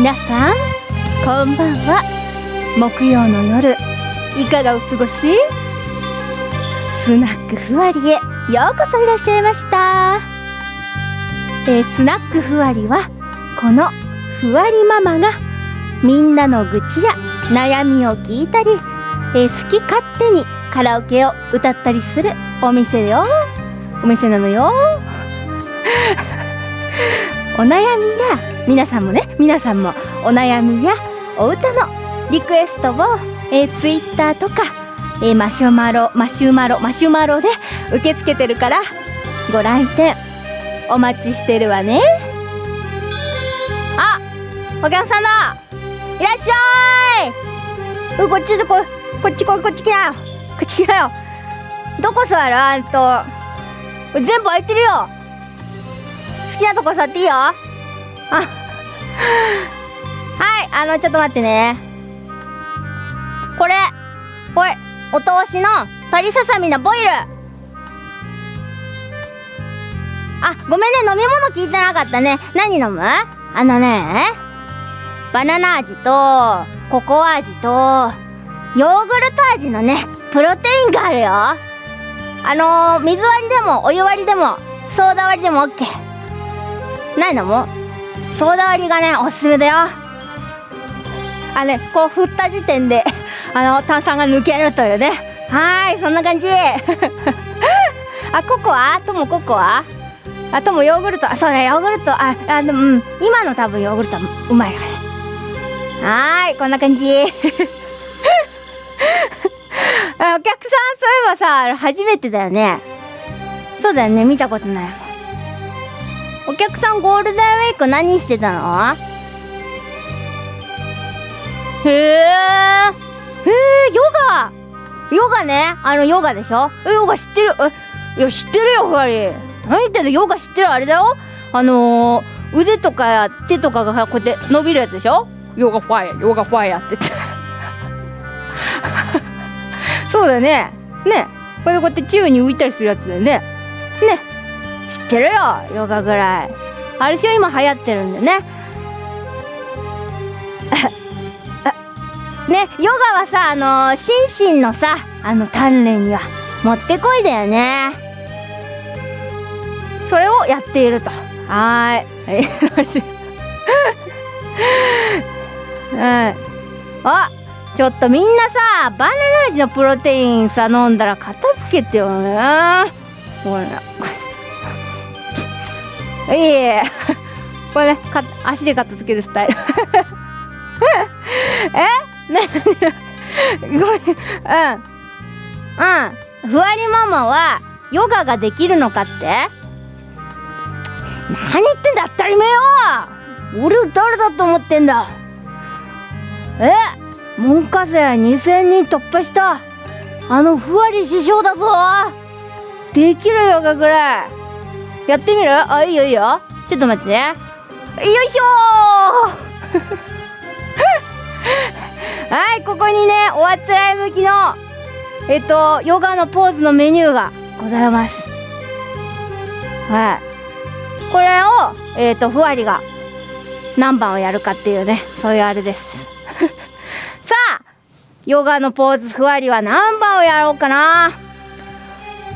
皆さんこんばんは。木曜の夜いかがお過ごし？スナックふわりへようこそいらっしゃいました。えースナックふわりはこのふわりママがみんなの愚痴や悩みを聞いたり、えー好き勝手にカラオケを歌ったりするお店よ。お店なのよ。お悩みや皆さんもね皆さんもお悩みやお歌のリクエストを、えー、ツイッターとか、えーマシュマロマシュマロマシュマロで受け付けてるからご来店お待ちしてるわね。あお客さんだいらっしゃい。こっちここっちここっち来なよ。こっち来なよ。どこ座る？あんと。全部空いてるよ。好きなとこ座っていいよ。あはいあのちょっと待ってね。これこれお通しの鶏ささみのボイル。あごめんね飲み物聞いてなかったね。何飲む？あのねバナナ味とココア味とヨーグルト味のねプロテインがあるよ。あのー、水割りでもお湯割りでもソーダ割りでも OK 何飲む？ソーダ割りがねおすすめだよ。あねこう振った時点で あの炭酸が抜けるというね。はーいそんな感じ。あココア？ともココア？あともヨーグルト？あそうだヨーグルト。ああでもうん。今の多分ヨーグルトはうまいわね。はーいこんな感じ。あお客さんそういえばさ初めてだよね。そうだよね見たことない。お客さんゴールデンウィーク何してたの？へえへえヨガ。ヨガね。あのヨガでしょ？えヨガ知ってる？えいや知ってるよふわり。何言ってんの？ヨガ知ってるあれだよ。あのー、腕とか手とかがこうやって伸びるやつでしょ？ヨガファイヤヨガファイヤって言って。そうだよね。ね。これでこうやって宙に浮いたりするやつだよね。ね。知ってるよヨガぐらい。あれしょ今流行ってるんだよね。ねヨガはさあのー、心身のさあの鍛錬にはもってこいだよね。それをやっていると。はーい。はい。あちょっとみんなさバナナ味のプロテインさ飲んだら片付けてよね。ほらいえいえ。これねか足で片付けるスタイル。え？ねごめん。うん。うん。ふわりママはヨガができるのかって？何言ってんだ当たり前よ。俺を誰だと思ってんだ。え？門下生2000人突破した。あのふわり師匠だぞ。できるヨガぐらいやってみる？あいいよいいよ。ちょっと待ってね。よいしょ はいここにねおあつらい向きのえっとヨガのポーズのメニューがございます。はい。これをえっとふわりが何番をやるかっていうねそういうあれです。さあヨガのポーズふわりは何番をやろうかな？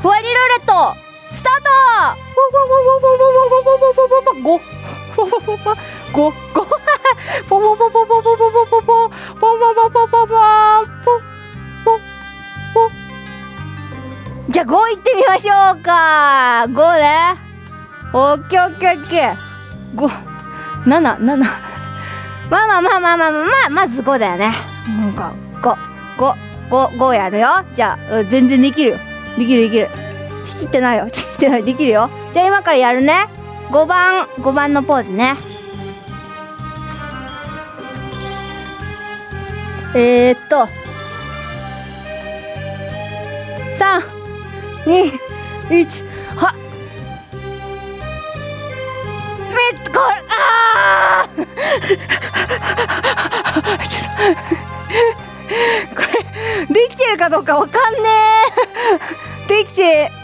ふわりルーレット！スタート。ごごごごごポポポポポポポポポポポポポポポポポじゃあ5いってみましょうか5ねオッケーオッケーオッケー5 7 7まあまあまあまあまあまあまず5だよねなんか5555やるよじゃあ全然できるよできるできるちぎってないよ。ちぎってない。できるよ。じゃあ今からやるね。5番。5番のポーズね。えー、っと。321はっめっこれあちょっとこれできてるかどうかわかんねえできて。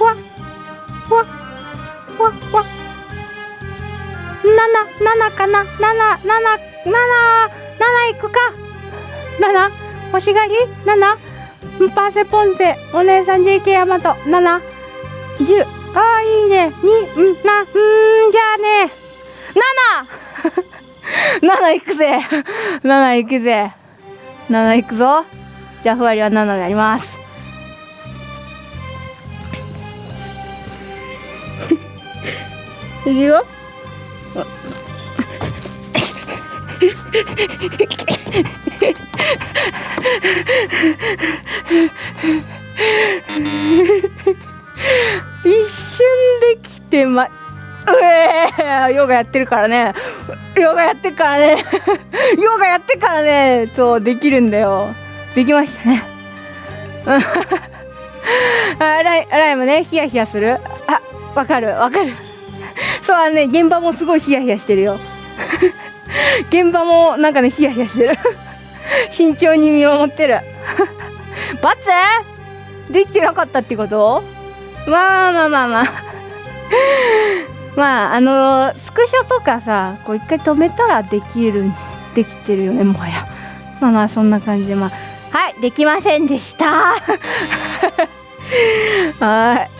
わわわわ。七七かな？七七七七いくか？七7しがり？七。パーセポンセお姉さん JK ヤマト710ああいいね。二。うんなうんじゃあね。七。七いくぜ。七いくぜ。七いくぞ。じゃあふわりは七であります。いくよ。一瞬できてま、うえヨガやってるからね。ヨガやってるからね。ヨガやってからね。そう、できるんだよ。できましたね。あらい、あらいもね、ヒヤヒヤする。あ、わかる、わかる。そうね現場もすごいヒヤヒヤしてるよ。現場もなんかねヒヤヒヤしてる。慎重に見守ってる。バツ？できてなかったってこと？まあまあまあまあ。まああのー、スクショとかさこう一回止めたらできるできてるよねもはや。まあまあそんな感じで。まあはいできませんでした。はい。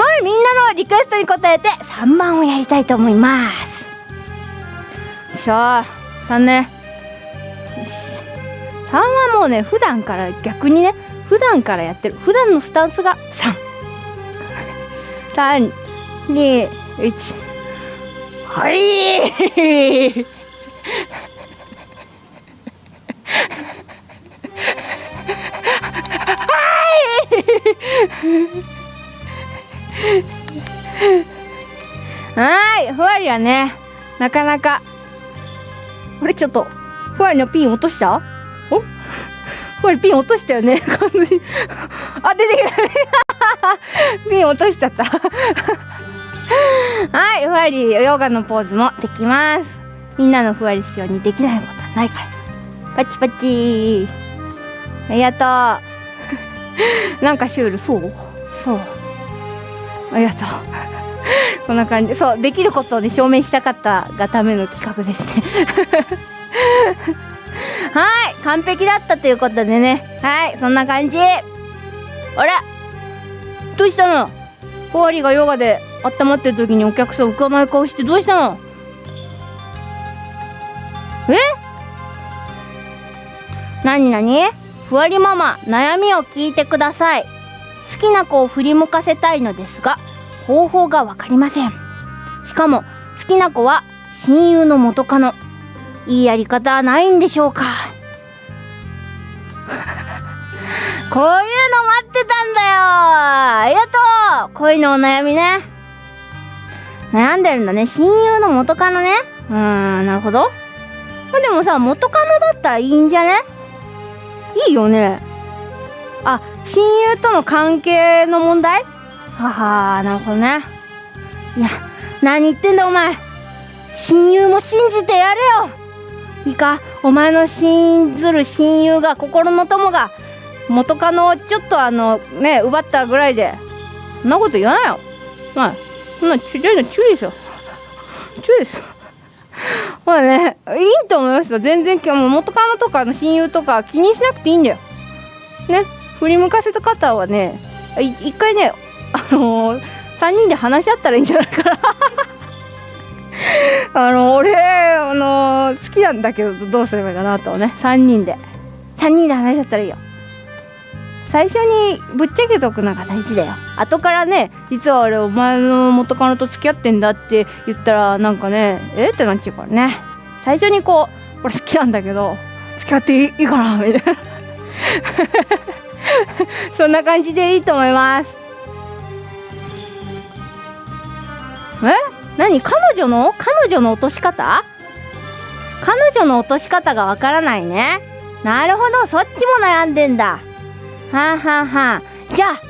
はいみんなのリクエストに応えて3番をやりたいと思います。しゃあ3ね。よし。3はもうね普段から逆にね普段からやってる。普段のスタンスが3321はいはい。ふわりはねなかなか。あれちょっとふわりのピン落とした？お？ふわりピン落としたよね。完全に。あ出てきたね。ピン落としちゃった。はいふわりヨガのポーズもできます。みんなのふわり仕様にできないことはないから。パチパチ。ありがとう。なんかシュールそう？そうありがとう。こんな感じ。そうできることをね証明したかったがための企画ですね。はい完璧だったということでね。はいそんな感じ。あれ？どうしたの？終わりがヨガで温まってる時にお客さん浮かない顔してどうしたの？え？なになにふわりママ悩みを聞いてください。好きな子を振り向かせたいのですが方法が分かりません。しかも好きな子は親友の元カノ。いいやり方はないんでしょうか。こういうの待ってたんだよ。ありがとう。恋のお悩みね。悩んでるんだね。親友の元カノね。うーんなるほど。でもさ元カノだったらいいんじゃね？いいよね。あ親友との関係の問題？ははなるほどね。いや何言ってんだお前。親友も信じてやれよ。いいかお前の信ずる親友が心の友が元カノをちょっとあのね奪ったぐらいでそんなこと言わないよ。まあそんなちょちょ注意ですよ注意ですまあねいいと思いますよ。全然も元カノとかの親友とか気にしなくていいんだよ。ね。振り向かせた方はね一回ねあのー、3人で話し合ったらいいんじゃないかな。あの俺あのー、好きなんだけどどうすればいいかなとね。3人で。3人で話し合ったらいいよ。最初にぶっちゃけとくのが大事だよ。後からね実は俺お前の元カノと付き合ってんだって言ったらなんかねえ？ってなっちゃうからね。最初にこう俺好きなんだけど付き合っていいかな？みたいな。そんな感じでいいと思います。え？何？彼女の？彼女の落とし方？彼女の落とし方がわからないね。なるほど。そっちも悩んでんだ。はあはあはあ。じゃあ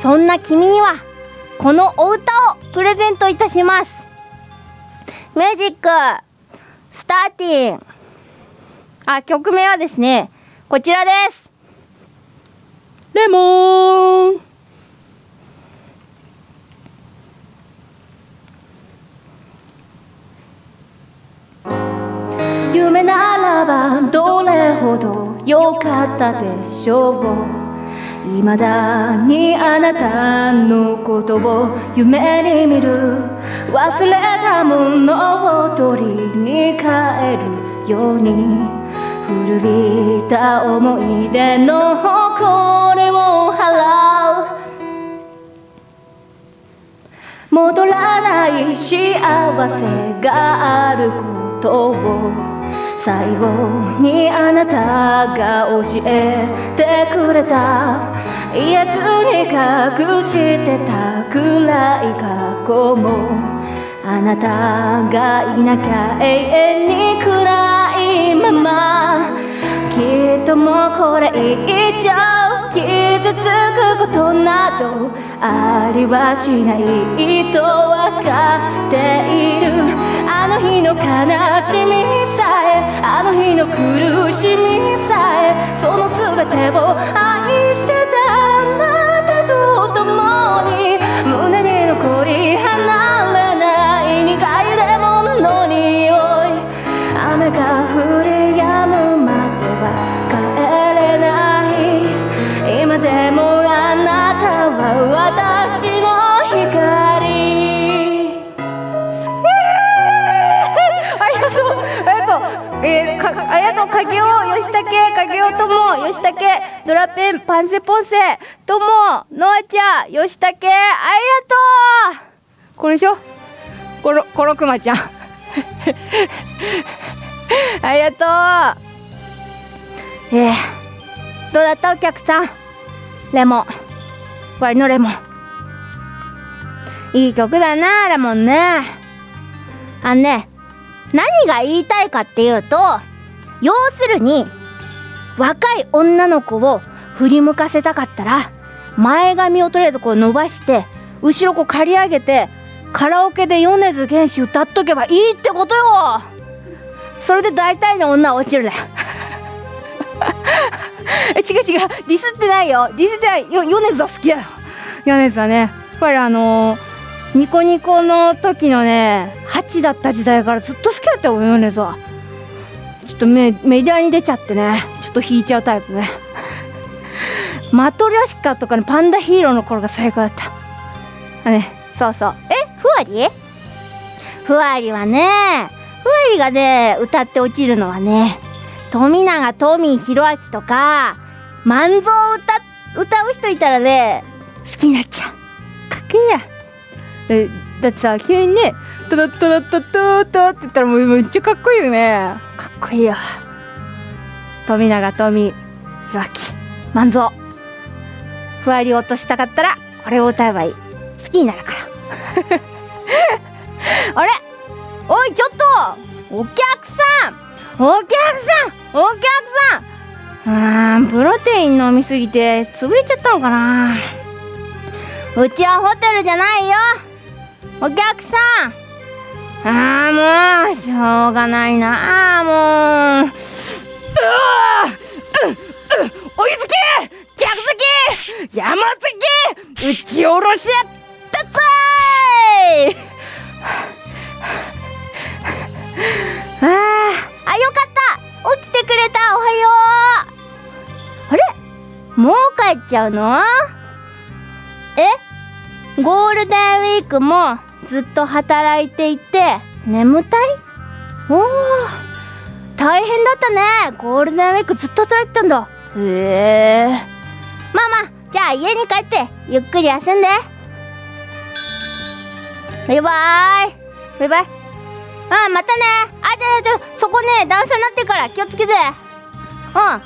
そんな君にはこのお歌をプレゼントいたします。ミュージックスターティンあ曲名はですねこちらです。レモン。夢ならばどれほど良かったでしょう。未だにあなたのことを夢に見る忘れたものを取りに帰るように。古びた思い出の誇りを払う。戻らない幸せがあることを最後にあなたが教えてくれた。言えずに隠してた暗い過去もあなたがいなきゃ永遠に暗い。まま。きっともうこれ以上傷つくことなどありはしないと分かっている。あの日の悲しみさえあの日の苦しみさえその全てを愛してたあなたと共に胸に残り離えー、かありがとう。影尾吉武影尾友吉武ドラペンパンセポンセ友ノアちゃん吉武ありがとう。これでしょ？コロコロクマちゃん。ありがとう。えー、どうだった？お客さん。レモン。割のレモン。いい曲だなレモンね。あのね何が言いたいかっていうと要するに若い女の子を振り向かせたかったら前髪をとりあえずこう伸ばして後ろこう刈り上げてカラオケで米津玄師歌っとけばいいってことよ。それで大体の女は落ちるだよ。え違う違う。ディスってないよ。ディスってない。よ米津は好きだよ。米津はねやっぱりあのーニコニコの時のね8だった時代からずっと好きだったよ米津は。ちょっとメメディアに出ちゃってね。ちょっと引いちゃうタイプね。マトリョシカとかねパンダヒーローの頃が最高だった。あねそうそう。えふわり？ふわりはねふわりがね歌って落ちるのはね富永トミー弘明とか万蔵を歌歌う人いたらね好きになっちゃう。かっけえや。えだってさ急にね「トロトロトトト」って言ったらもうめっちゃかっこいいよねかっこいいよ富永富弘明万蔵ふわり落としたかったらこれを歌えばいい好きになるからあれおいちょっとお客さんお客さんお客さん。あープロテイン飲みすぎて潰れちゃったのかな。うちはホテルじゃないよ。お客さん。あーもうしょうがないな。あもう。うわーうう追いつけ客席山崎打ち下ろしやったぞいあー。あよかった。起きてくれた。おはよう。あれ？もう帰っちゃうの？え？ゴールデンウィークもずっと働いていて眠たい？おー。大変だったね。ゴールデンウィークずっと働いてたんだ。へえまあまあじゃあ家に帰ってゆっくり休んで。バイバーイ。バイバイ。うんまたね。あじゃあちょそこね段差になってから気をつけて。うん。ま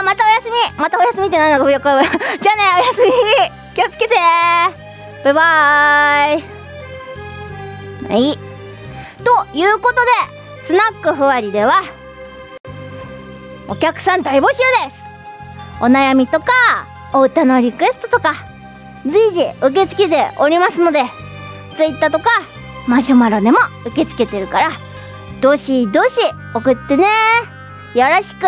あまたおやすみ。またおやすみって何だかよく じゃあねおやすみ。気をつけて。バイバーイ。はい。ということでスナックふわりではお客さん大募集です。お悩みとかお歌のリクエストとか随時受け付けておりますので Twitter とかマシュマロでも受け付けてるからどしどし送ってね。よろしく。い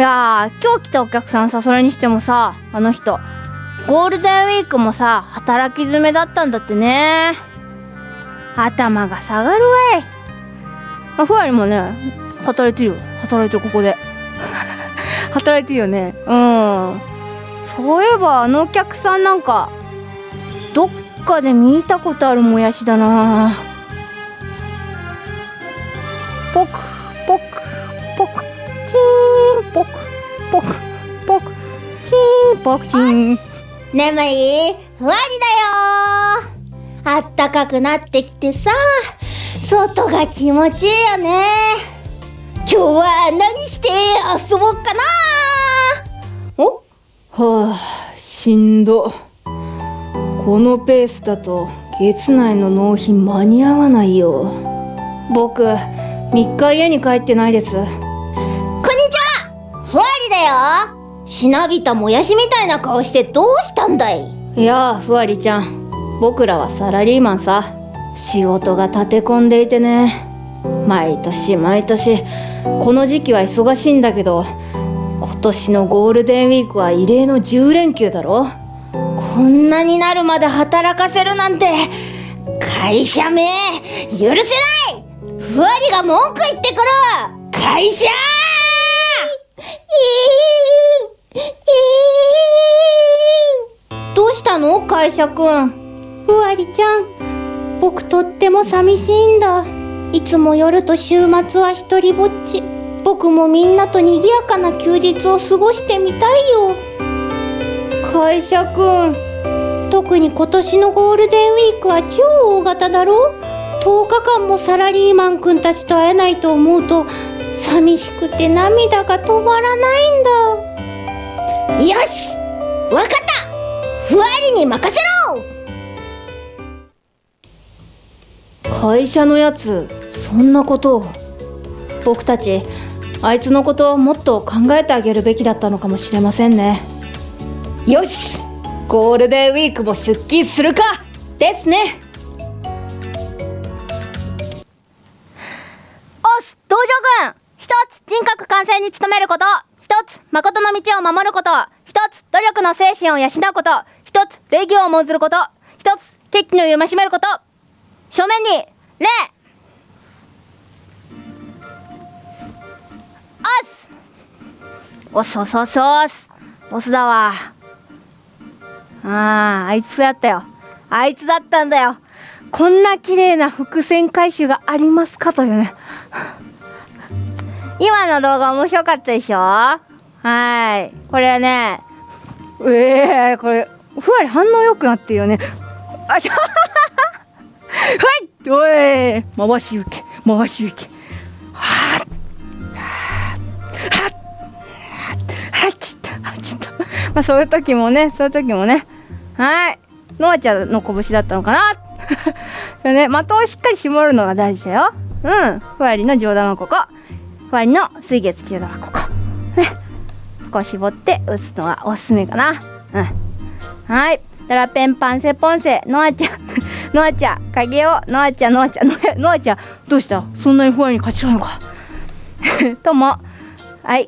やー今日来たお客さんさそれにしてもさあの人ゴールデンウィークもさ働き詰めだったんだってね。頭が下がるわい。あふわりもね働いてるよ。働いてるここで。働いてるよね。うん。そういえばあのお客さんなんかどっかで見たことあるもやしだな。ポクポクポクチーンポクポクポクチーンポクチーン。眠いふわりだよ。あったかくなってきてさ外が気持ちいいよね。今日は何して遊ぼうかな。お？はあしんどこのペースだと月内の納品間に合わないよ。僕3日家に帰ってないです。こんにちは。ふわりだよ。しなびたもやしみたいな顔してどうしたんだい？いやあふわりちゃん。僕らはサラリーマンさ。仕事が立て込んでいてね。毎年毎年。この時期は忙しいんだけど今年のゴールデンウィークは異例の10連休だろこんなになるまで働かせるなんて会社名許せない。ふわりが文句言ってくる。会社!どうしたの会社くんふわりちゃん僕とっても寂しいんだいつも夜と週末は一人ぼっち僕もみんなと賑やかな休日を過ごしてみたいよ会社くん特に今年のゴールデンウィークは超大型だろ？10日間もサラリーマンくんたちと会えないと思うと寂しくて涙が止まらないんだ。よし！わかった！ふわりに任せろ！会社のやつそんなこと。を僕たちあいつのことをもっと考えてあげるべきだったのかもしれませんねよしゴールデンウィークも出勤するかですね。おす道場軍一つ人格完成に努めること一つ誠の道を守ること一つ努力の精神を養うこと一つ礼儀を重んずること一つ決起の戒めること。正面に礼。おす。おそうそうそうすボスだわ。あああいつだったよ。あいつだったんだよ。こんな綺麗な伏線回収がありますかというね。今の動画面白かったでしょ？はい。これねええー、これふわり反応良くなってるよね。あちょ はい！おい！回し受け回し受け。はっ。はっ。はっ。ちょっ。はっ。ちょっとまあそういう時もねそういう時もねはい。のあちゃんの拳だったのかな。で ね的をしっかり絞るのが大事だよ。うん。ふわりの上段はここ。ふわりの水月中段はここ。ね。ここ絞って打つのがおすすめかな。うん。はい。だらペンパンセポンセ。のあちゃん。のあちゃん影を。のあちゃんのあちゃん。ののあちゃんどうした？そんなにふわりに勝ちたいのか。とも。はい。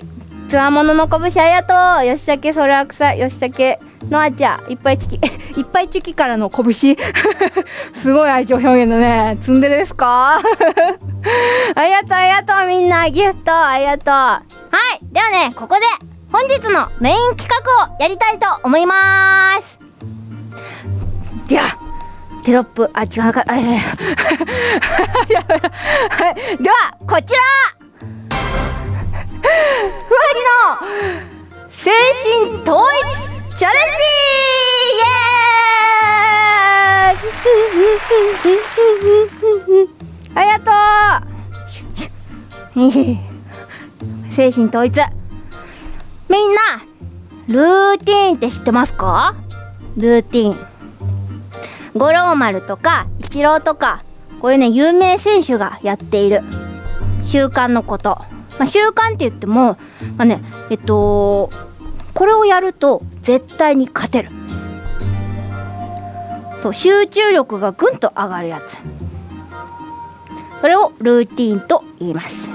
つわものの拳ありがとう。よしさけそれは草よしさけのあちゃ。いっぱいチキ いっぱいチキからの拳 すごい愛情表現だね。ツンデレですか？ありがとうありがとう。みんなギフトありがとう。はい。ではねここで本日のメイン企画をやりたいと思います。じゃあテロップあ違うか。あいやいや。はい。ではこちら。ふわりの精神統一。チャレンジイエーイありがとう精神統一みんなルーティーンって知ってますか？ルーティーン五郎丸とかイチローとかこういうね有名選手がやっている。習慣のこと、まあ、習慣って言ってもまあねえっとこれをやると絶対に勝てる。と集中力がぐんと上がるやつ。それをルーティーンと言います。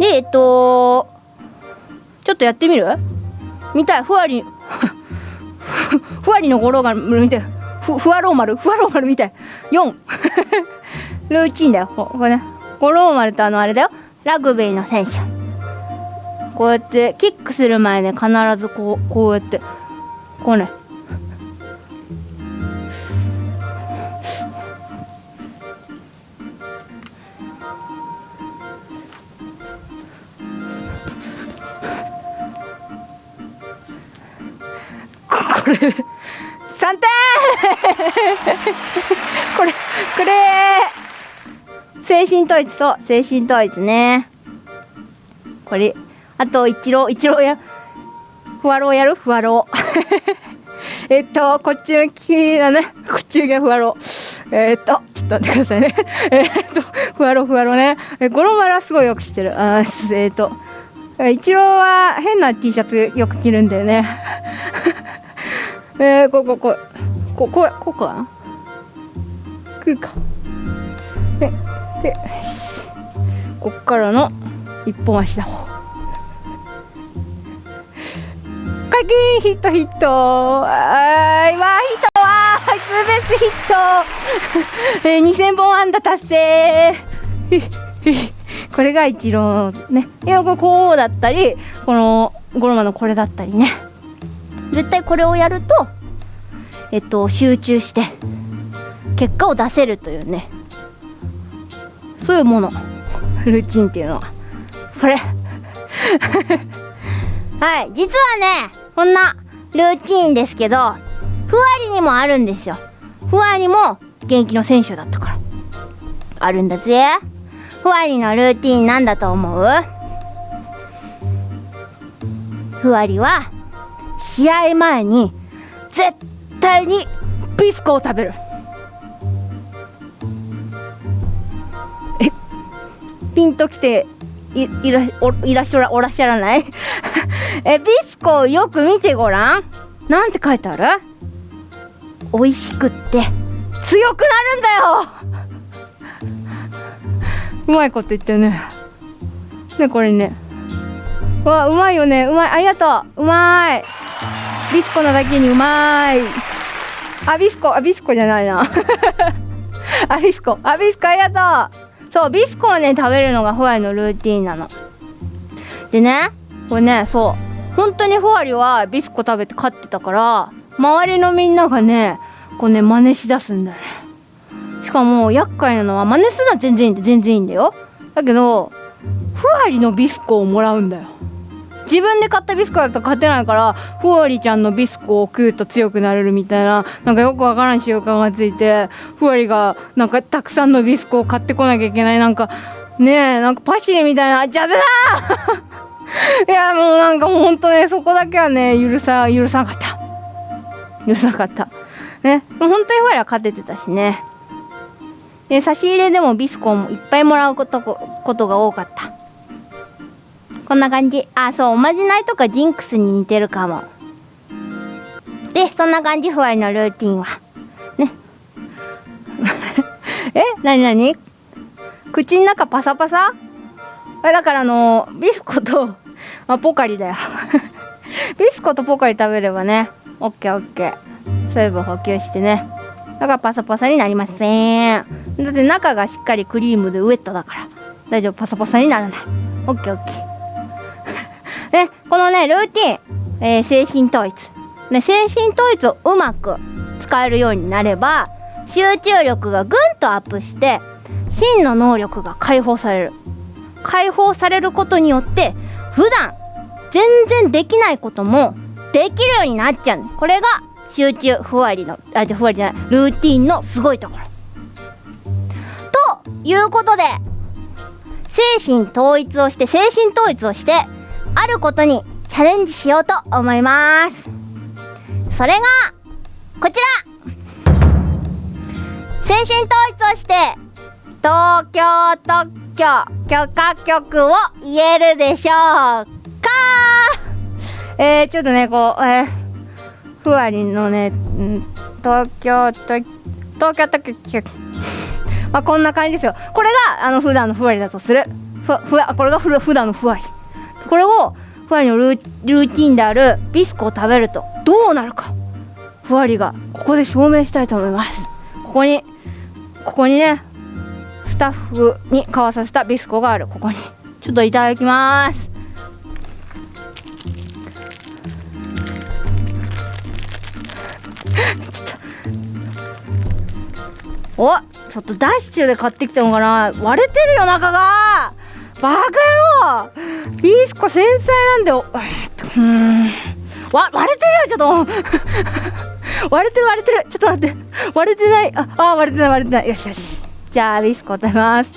でえっとちょっとやってみる？見たい？ふわり ふわりの五郎丸見てふふわろう丸？ふわろう丸みたい？4 ルーチンだよ。ここれね。五郎丸とあのあれだよ。ラグビーの選手。こうやってキックする前ね必ずこうこうやってこうね。これ3点これこれ！精神統一そう精神統一ね。これあと一郎一郎やふわろうやる？ふわろうえっとこっち向きだね。こっち向きがふわろうえっとちょっと待ってくださいね。えっとふわろうふわろうね。え五郎丸はすごいよく知ってる。あーえっと一郎は変な T シャツよく着るんだよね。えー、こここここここかな？食うか。ででよしこっからの一本足だ。カキーヒットヒット。あーわーヒットわーツーベースヒット、えー、2000本安打達成。これが一郎ね。いやこれこうだったりこのゴロマのこれだったりね。絶対これをやるとえっと集中して結果を出せるというね。そういうもの。ルーチンっていうのは。これ。はい。実はねこんなルーチンですけどふわりにもあるんですよ。ふわりも現役の選手だったから。あるんだぜ。ふわりのルーティンなんだと思う？ふわりは試合前に絶対にビスコを食べる。ピンときていいらおいらっしゃらおらっしゃらない？えビスコをよく見てごらん？なんて書いてある？美味しくって。強くなるんだよ！うまいこと言ってるね。ねこれね。わうまいよね。うまい。ありがとう。うまい。ビスコなだけにうまい。あビスコ。あビスコじゃないな。あビスコ。あビスコ。ありがとう。そうビスコをね食べるのがふわりのルーティンなの。でねこれねそう。本当にふわりはビスコ食べて飼ってたから周りのみんながねこうね真似しだすんだよね。しかも厄介なのは真似するのは全然いいんだ全然いいんだよ。だけどふわりのビスコをもらうんだよ。自分で買ったビスコだと勝てないからふわりちゃんのビスコを食うと強くなれるみたいななんかよくわからん習慣がついてふわりがなんかたくさんのビスコを買ってこなきゃいけない。なんかねえなんかパシリみたいな「じゃだ いやもうなんかもうほんとねそこだけはね許さ許さなかった。許さなかった。ね本当にふわりは勝ててたしね。で差し入れでもビスコもいっぱいもらうことことが多かった。こんな感じ。あそうおまじないとかジンクスに似てるかも。でそんな感じふわりのルーティンは。ね。えなになに口の中パサパサ？あだからあのビスコと、あ、ポカリだよ。ビスコとポカリ食べればねオッケーオッケー。水分補給してね。だからパサパサになりません。だって中がしっかりクリームでウエットだから。大丈夫パサパサにならない。オッケーオッケー。ね。このねルーティン、えー精神統一。ね精神統一をうまく使えるようになれば集中力がぐんとアップして真の能力が解放される。解放されることによって普段全然できないこともできるようになっちゃう。これが集中ふわりのあじゃふわりじゃない。ルーティンのすごいところ。ということで精神統一をして精神統一をしてあることにチャレンジしようと思います。それがこちら。精神統一をして東京特許許可局を言えるでしょうか？えー、ちょっとねこうえー、ふわりのね東京と東京特許局。まあこんな感じですよ。これがあの普段のふわりだとする。ふふわこれがふ普段のふわり。これをふわりのルーティンであるビスコを食べるとどうなるかふわりがここで証明したいと思います。ここにここにねスタッフに買わさせたビスコがある。ここに。ちょっといただきます。ちょっと。おちょっとダッシュで買ってきたのかな。割れてるよ中が。バカ野郎。ビスコ繊細なんだよえっとうん。わ割れてる。よちょっと 割れてる割れてる。ちょっと待って。割れてない。ああ割れてない割れてない。よしよし。じゃあビスコ食べます。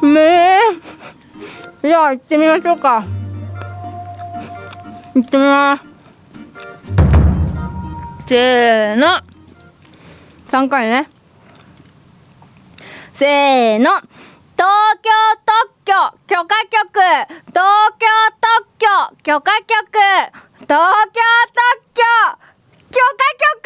うめえ。じゃあ行ってみましょうか。行ってみます。せーの。3回ね。せーの。東京特許。許可局。東京特許。許可局。東京特許。許可局。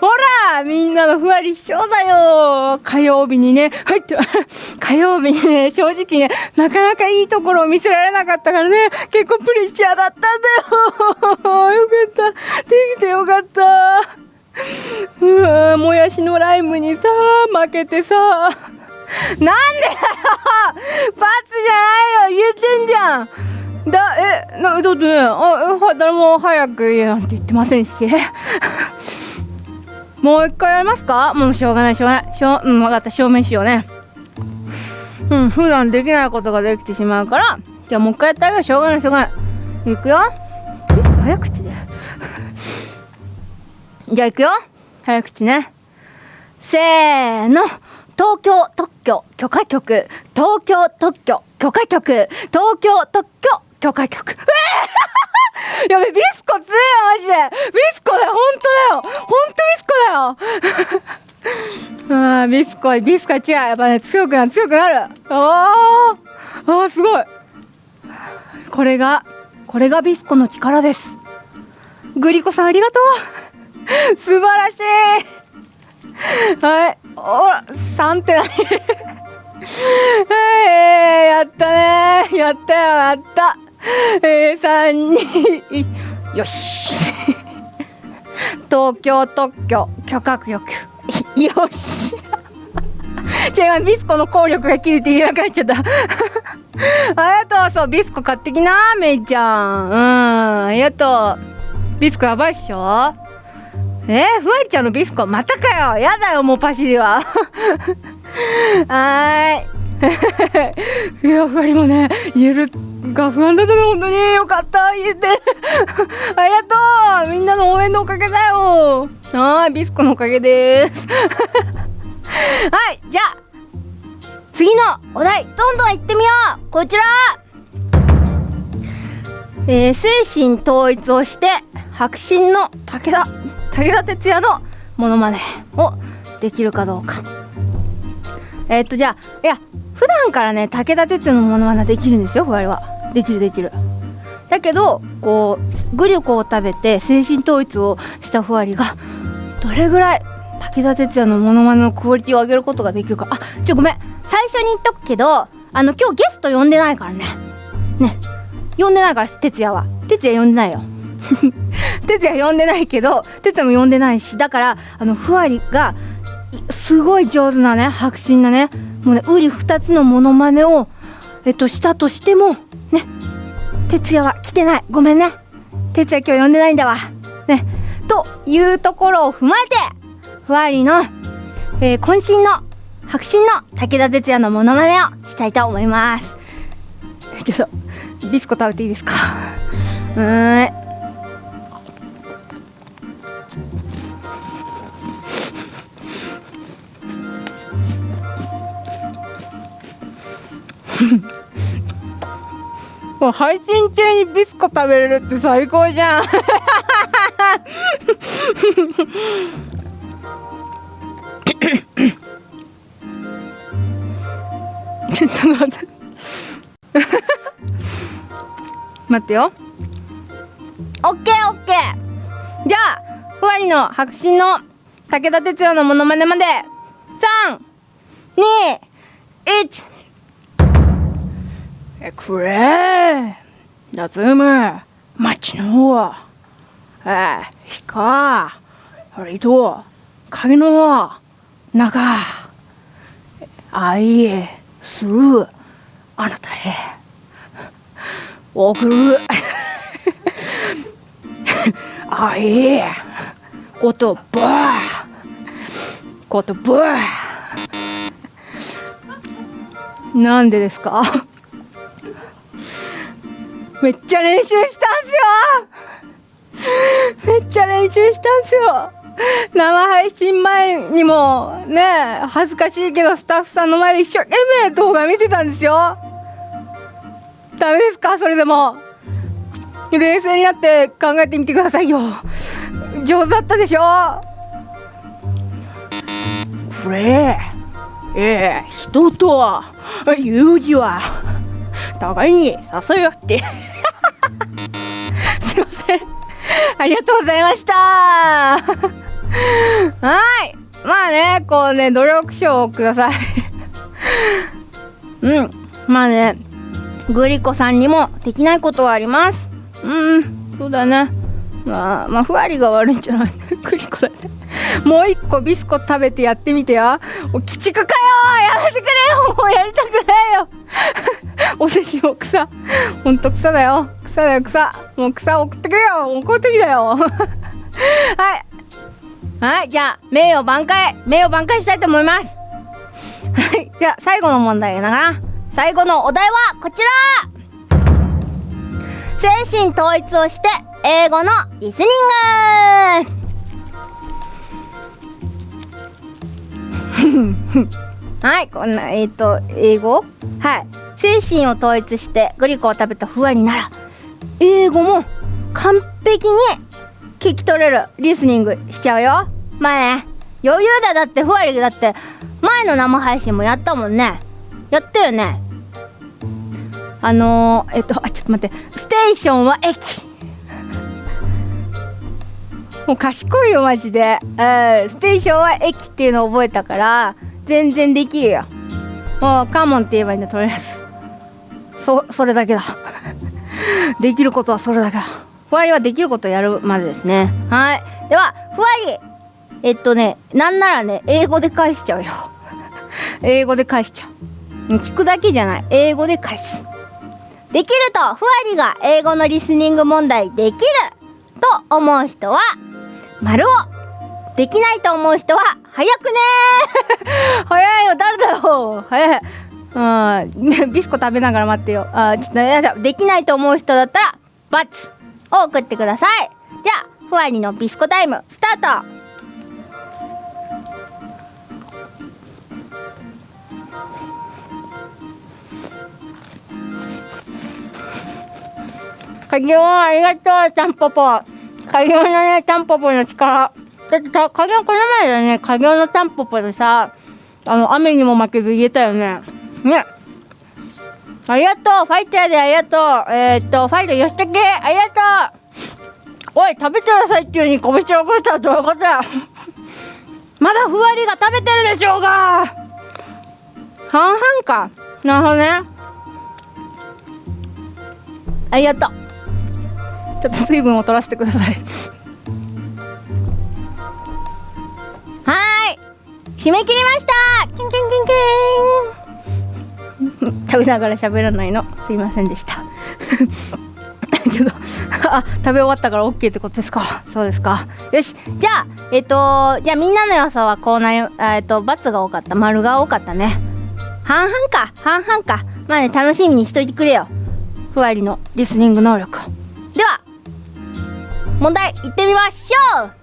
ほらみんなのふわり師匠だよ火曜日にね、はいって、火曜日にね、正直ね、なかなかいいところを見せられなかったからね、結構プレッシャーだったんだよ よかった。できてよかった。うわもやしのライムにさ、負けてさ、なんでだよ罰じゃないよ言ってんじゃんだ、え、な、だってね、あ、誰も早く言えなんて言ってませんし。もう一回やりますか？もうしょうがないしょうがない。しょう、うん、分かった。証明しようね。うん、普段できないことができてしまうから、じゃあもう一回やってあげよう。しょうがない、しょうがない。いくよ。え、早口で。じゃあいくよ。早口ね。せーの。東京特許許可局東京特許許可局東京特許許可局えー、やべビスコ強いよマジで。ビスコだよ本当だよ。本当ビスコだよ。あービスコビスコ違う。やっぱね強くなる強くなる。あー。あーすごい。これがこれがビスコの力です。グリコさんありがとう。素晴らしい。はい。おら3って何 はいやったね。やったよやった。えー、3、2、1よし。東京特許許可局 よし。違うビスコの効力が切れていなくなっちゃった。ありがとうそうビスコ買ってきなメイちゃん。うんありがとう。ビスコやばいっしょ？えー、ふわりちゃんのビスコまたかよ。やだよもうパシリは。はーい。い やふわりもね言えるが不安だったの本当に。よかった言えて。ありがとう。みんなの応援のおかげだよ。はいビスコのおかげです。はいじゃあ次のお題どんどん行ってみよう。こちら。えー、精神統一をして迫真の武田武田鉄矢のモノマネをできるかどうか。えー、っとじゃあいや普段からね武田鉄矢のモノマネできるんですよふわりは。できるできる。だけどこうグリコを食べて精神統一をしたふわりがどれぐらい武田鉄矢のモノマネのクオリティを上げることができるか。あちょごめん。最初に言っとくけどあの今日ゲスト呼んでないからね。ね。呼んでないから哲也は。哲也呼んでないよ。哲也呼んでないけど哲也も呼んでないしだからあのふわりがすごい上手なね迫真なねもうねうり二つのモノマネをえっとしたとしてもね哲也は来てない。ごめんね。哲也今日呼んでないんだわ。ね。というところを踏まえてふわりの、えー、渾身の迫真の武田鉄矢のモノマネをしたいと思います。ちょっとビスコ食べていいですか？うーん もう配信中にビスコ食べれるって最高じゃん。ちょっと待って。待ってよオッケーオッケー。じゃあふわりの白真の武田鉄矢のモノマネまで。321えくれ。ラズム町の方。えひかあれと影の中愛。する。あなたへ。送る。愛。言葉言葉なんでですか？めっちゃ練習したんすよ。めっちゃ練習したんすよ。生配信前にもね恥ずかしいけどスタッフさんの前で一生懸命動画見てたんですよ。ダメですか？それでも。冷静になって考えてみてくださいよ。上手だったでしょ？これええ人とは友人は互いに誘い合って。すいません。ありがとうございました。はい。まあねこうね努力賞をください。うん。まあねグリコさんにもできないことはあります。うんそうだね。まあまあふわりが悪いんじゃない。グリコだね。もう一個ビスコ食べてやってみてよ。鬼畜かよ。やめてくれよ。もうやりたくないよ。おせちも草。ほんと草だよ。草だよ草。もう草送ってくれよ。怒ってきだよ。はい。はい。じゃあ名誉挽回。名誉挽回したいと思います。はい。じゃあ最後の問題だな。最後のお題はこちら。精神統一をして英語のリスニング。はい。こんなえっ、ー、と英語？はい。精神を統一してグリコを食べたふわりなら英語も完璧に聞き取れるリスニングしちゃうよ。まあね余裕だだってふわりだって前の生配信もやったもんね。やったよね。あのー、えっとあちょっと待って。ステーションは駅。もう賢いよマジで、うん、ステーションは駅っていうのを覚えたから全然できるよ。もうカモンって言えばいいんだとりあえず。そそれだけだ。できることはそれだけだ。ふわりはできることやるまでですね。はい。ではふわり。えっとねなんならね英語で返しちゃうよ。英語で返しちゃう。聞くだけじゃない。英語で返す。できるとふわりが英語のリスニング問題できる。と思う人は丸を。できないと思う人は早くね 早いよ。誰だよ。早い。うん。ビスコ食べながら待ってよ。あちょっとやだ。できないと思う人だったらバツを送ってください。じゃあふわりのビスコタイムスタート。鍵をありがとうタンポポ。鍵のねタンポポの力。だってた影この前だね。影のタンポポでさあの雨にも負けず言えたよね。ね。ありがとう。ファイターでありがとう。えー、っとファイター吉武ありがとう。おい食べてくださいっていうに拳を送れたらどういうことだ。まだふわりが食べてるでしょうが。半々か。なるほどね。ありがとう。ちょっと水分を取らせてください。はい。締め切りました。キンキンキンキン。食べながら喋らないの。すいませんでした。ちょっとあ食べ終わったから OK ってことですか？そうですか。よし。じゃあえっ、とじゃあみんなの予想はこうなりえっ、と×が多かった。丸が多かったね。半々か。半々か。まあね楽しみにしといてくれよ。ふわりのリスニング能力では問題いってみましょう。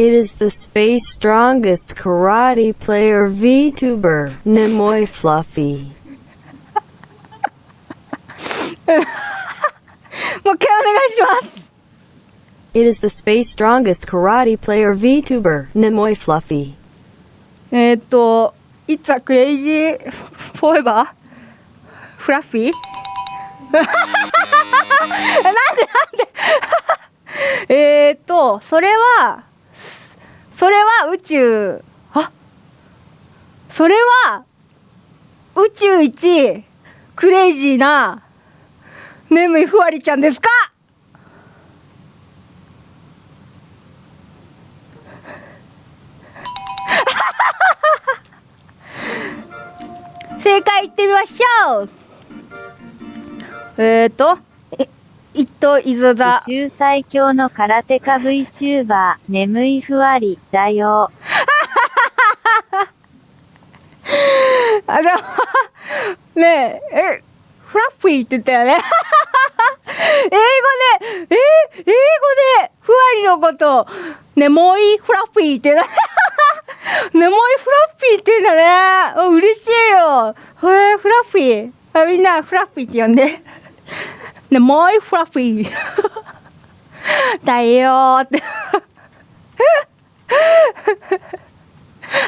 It is the space strongest karate player VTuber, Nemoy Fluffy. it is the space strongest karate player VTuber, Nemoy Fluffy. えっと、It's a crazy forever fluffy? なんでなんでえっと、それは、それは宇宙、あ？それは、宇宙一クレイジーな眠いふわりちゃんですか？正解いってみましょう。えーと、え、一等伊豆宇座。宙最強の空手家 VTuber、眠いふわり、だよ。あ、でも、ねえ、え、フラッフィーって言ったよね。英語で、え、英語で、ふわりのことを、ね、もういいフラッフィーって言うの。ね、もういいフラッフィーって言うんだね。あ嬉しいよ。へえ、フラッフィー。あみんな、フラッフィーって呼んで。ね、もういいフラッフィー。だよーって。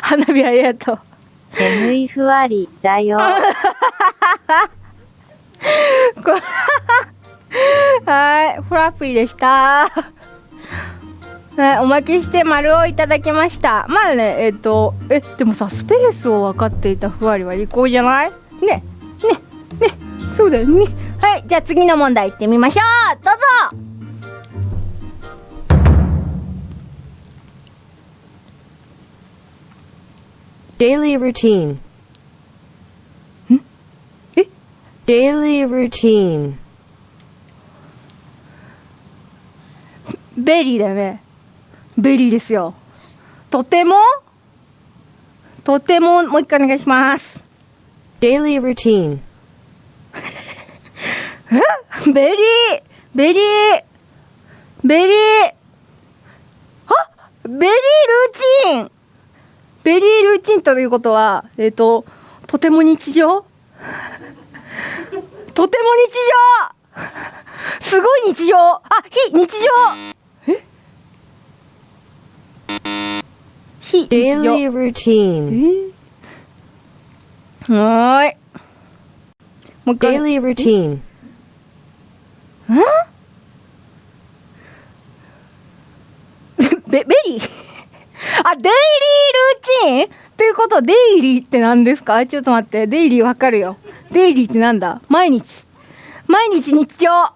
花火ありがとう。眠いふわり、だよ。はい、フラッフィーでした。はい、おまけして丸をいただきました。まあね、えっ、と、え、でもさ、スペースを分かっていたふわりは利口じゃない？ね、ね、ね、そうだよね。はい、じゃあ次の問題行ってみましょう。どうぞ Daily routine. え？Daily routine. ベリーだよね。ベリーですよ。とても？とても、もう一回お願いします。Daily routine. ベリーベリーベリーあ？ベリールーチン！ベリールーチンということは、えっ、と、とても日常？とても日常！すごい日常！あ、非日常！え？非日常。Daily routine. え？はーい。もう一回。Daily routine. ん ベベリー？あ、デイリールーチン？ということ、デイリーって何ですか？ちょっと待って、デイリーわかるよ。デイリーってなんだ？毎日。毎日日常。あ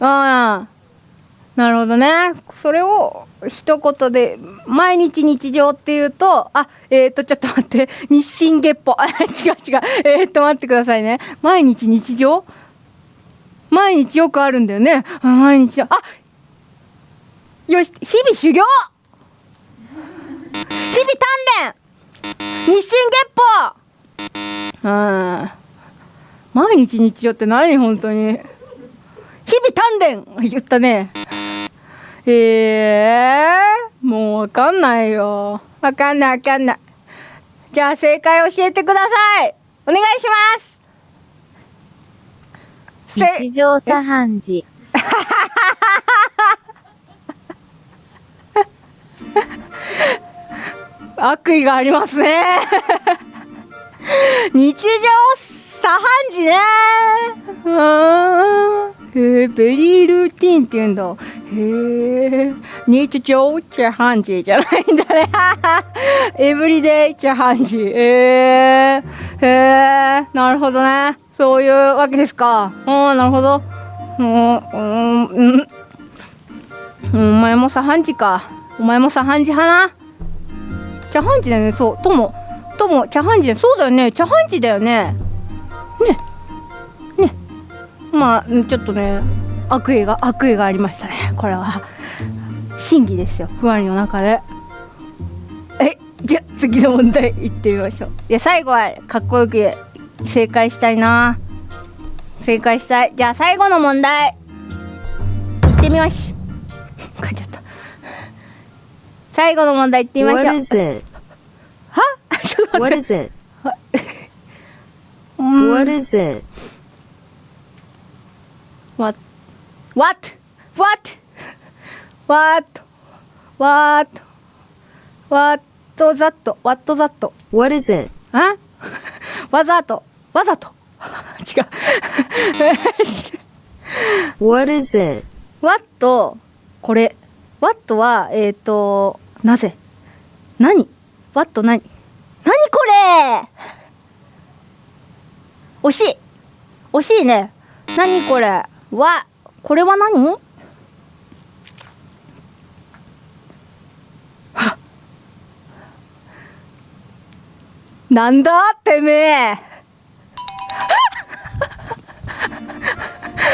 あ、なるほどね。それを一言で、毎日日常っていうと、あ、えっ、ー、と、ちょっと待って、日進月歩。あ、違う違う。えっ、ー、と、待ってくださいね。毎日日常？毎日よくあるんだよね。毎日。あよし、日々修行日々鍛錬日進月歩うん。毎日日常って何？本当に。日々鍛錬言ったね。ええー、もうわかんないよ。わかんないわかんない。じゃあ正解教えてください。お願いします。せ日常茶飯事。悪意がありますね 日常茶飯事ねうーんへえベリールーティンって言うんだ。へえ日常茶飯事じゃないんだね。エブリデイ茶飯事へえへえなるほどね。そういうわけですか。うんなるほど。うんうん。うん。お前もさ半時か。お前もさ半時派な。茶飯事だよね。そう。ともとも茶飯事だよ。そうだよね。茶飯事だよね。ねまあうんちょっとね悪意が悪意がありましたね。これは。真偽ですよ。ふわりの中で。えじゃあ次の問題いってみましょう。いや最後はかっこよく正解したいな。正解したい。じゃあ最後の問題。いってみましょう。書いちゃった。最後の問題いってみまし What ょう。is it? は？ちょっと What 待って。is it? What is it? What? What? What? What? What? What? that? What that? What is it? あわざと。わざと。違う。What is it? What? これ。What は、えっ、ー、と、なぜ何 ?What 何何これ惜しい惜しいね。何これわ、これは何？はなんだ？てめえ。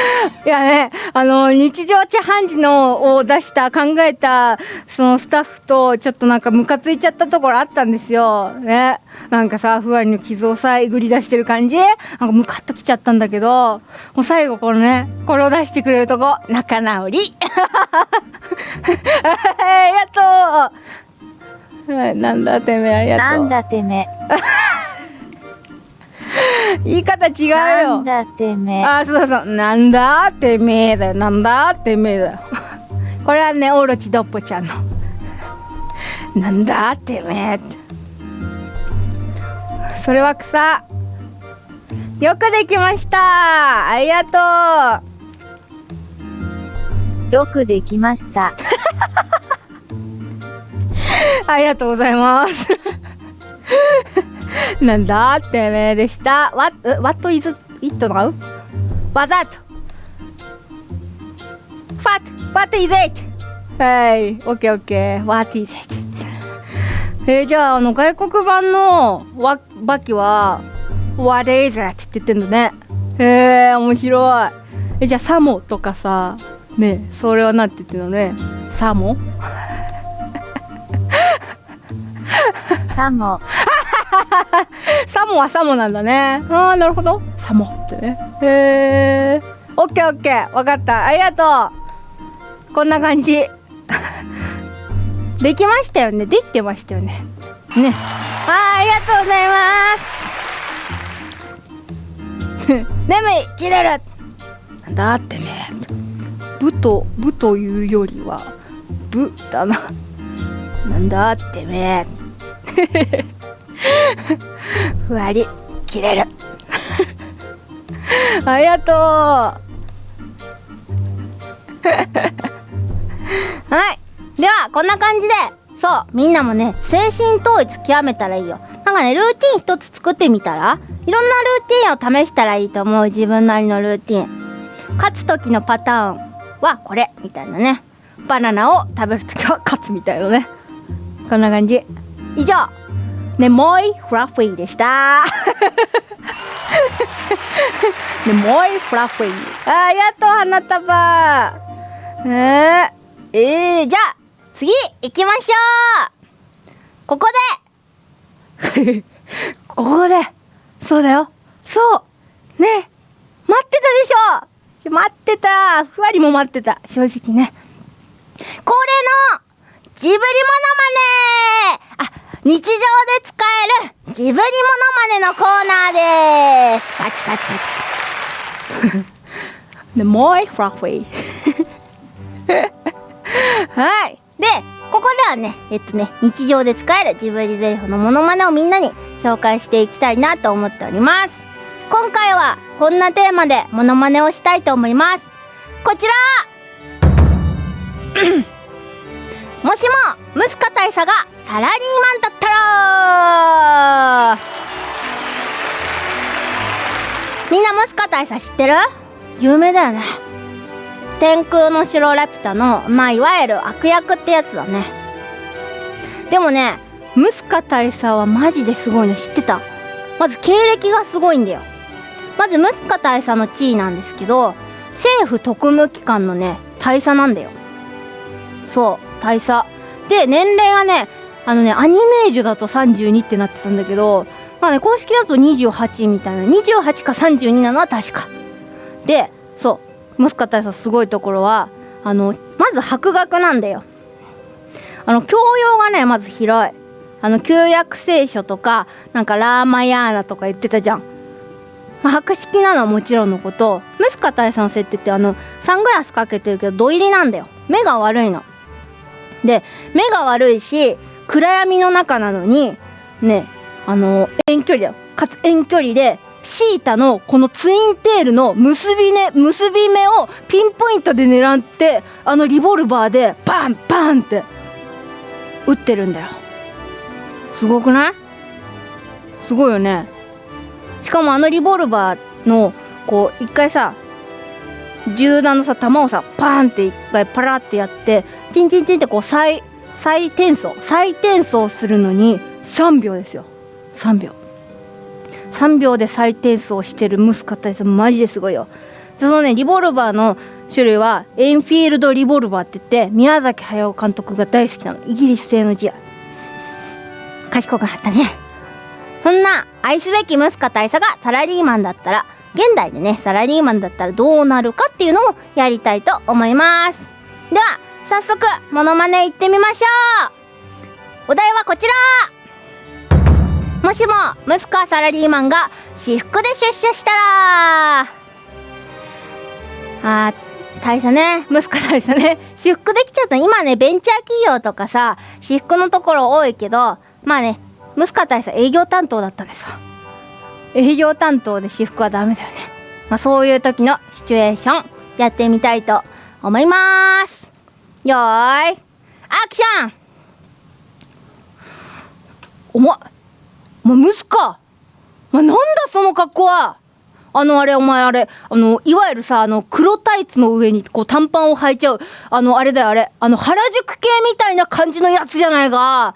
いやね、あの、日常茶飯事のを出した、考えた、そのスタッフと、ちょっとなんかムカついちゃったところあったんですよ。ね。なんかさ、ふわりの傷をさ、えぐり出してる感じ？なんかムカッときちゃったんだけど、もう最後このね、これを出してくれるとこ、仲直り ありがとなんだてめえ、ありがと。なんだてめえ。言い方違うよ。なんだてめ。あ、そうそう。なんだてめえだよ。なんだてめえだよ。これはね、オロチドッポちゃんの。なんだてめえって。それは草。よくできました。ありがとう。よくできました。ありがとうございます。なんだってめえでした。What, what is it now? わざと。What? What is it? はい。オッケーオッケー。What is it? えー、じゃあ、あの、外国版のわ、バキは、What is it? って言ってんだね。へえ、面白い。え、じゃあ、サモとかさ、ねそれはなんて言ってんのね？サモ？さも、サモはサモなんだね。ああ、なるほど。サモってね。へえ。オッケーオッケー。わかった。ありがとう。こんな感じ。できましたよね。できてましたよね。ね。あありがとうございます。眠い切れるなんだってめえ。部と、部というよりは、部だな。なんだってめえ。ふわり切れる。ありがとう。はい。ではこんな感じで。そう。みんなもね精神統一極めたらいいよ。なんかねルーティン一つ作ってみたらいろんなルーティンを試したらいいと思う。自分なりのルーティン。勝つ時のパターンはこれ。みたいなね。バナナを食べる時は勝つみたいなね。こんな感じ。以上。ねもい。フラッフィーでした。ねもい。フラッフィーあありがと花束。えー、えー、じゃあ次行きましょう。ここで。ここで。そうだよ。そう。ね。待ってたでしょ。待ってた。ふわりも待ってた。正直ね。恒例のジブリモノマネ。あ日常で使えるジブリモノマネのコーナーです。パチパチパチでもういフラッフィー はい。でここではねえっとね日常で使えるジブリゼリフのモノマネをみんなに紹介していきたいなと思っております。今回はこんなテーマでモノマネをしたいと思います。こちら。もしもムスカ大佐がサラリーマンだったらみんなムスカ大佐知ってる？有名だよね。天空の城ラピュタのまあいわゆる悪役ってやつだね。でもねムスカ大佐はマジですごいの知ってた。まず経歴がすごいんだよ。まずムスカ大佐の地位なんですけど政府特務機関のね大佐なんだよ。そう大佐。で年齢がねあのねアニメージュだと32ってなってたんだけどまあね公式だと28みたいな28か32なのは確か。でそうムスカ大佐すごいところはあのまず博学なんだよ。あの教養がねまず広い。あの旧約聖書とかなんかラーマヤーナとか言ってたじゃん、まあ、博識なのはもちろんのこと。ムスカ大佐の設定ってあのサングラスかけてるけど土入りなんだよ。目が悪いの。で目が悪いし暗闇の中なのにねあの遠距離だ。よかつ遠距離でシータのこのツインテールの結び,、ね、結び目をピンポイントで狙ってあのリボルバーでバンバンって撃ってるんだよ。すごくない？すごいよね。しかもあのリボルバーのこう一回さ銃弾のさ弾をさパーンって一回パラってやってチンチンチンってこう再再転送再転送するのに3秒ですよ。3秒。3秒で再転送してるムスカ大佐マジですごいよ。そのねリボルバーの種類はエンフィールドリボルバーって言って宮崎駿監督が大好きなの。イギリス製の字や。賢くなったね。そんな愛すべきムスカ大佐がサラリーマンだったら現代でねサラリーマンだったらどうなるかっていうのをやりたいと思います。では早速モノマネいってみましょう。お題はこちら。もしもムスカサラリーマンが私服で出社したらあー大佐ねムスカ大佐ね。私服できちゃった。今ねベンチャー企業とかさ私服のところ多いけどまあねムスカ大佐営業担当だったんですよ。営業担当で私服はダメだよね。まあそういう時のシチュエーションやってみたいと思います。よーい。アクション。お前お前ムスカお前なんだその格好は。あのあれお前あれあのいわゆるさあの黒タイツの上にこう短パンを履いちゃう。あのあれだよあれ。あの原宿系みたいな感じのやつじゃないか。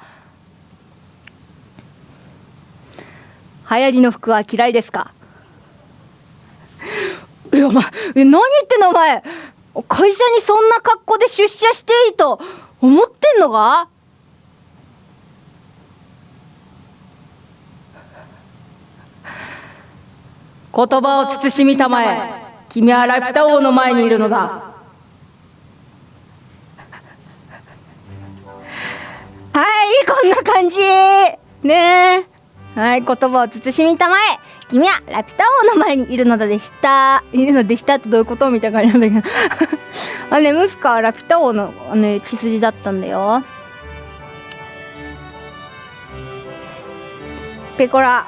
流行りの服は嫌いですか？いやお前え何言ってんのお前？会社にそんな格好で出社していいと思ってんのか？言葉を慎みたまえ。君はラピュタ王の前にいるのだ。はいこんな感じ。ねえ。はい言葉を慎みたまえ。君はラピュタ王の前にいるのだでした。いるのでしたってどういうことみたいな感じなんだけど。あねムスカはラピュタ王のあの血筋だったんだよ。ペコラ。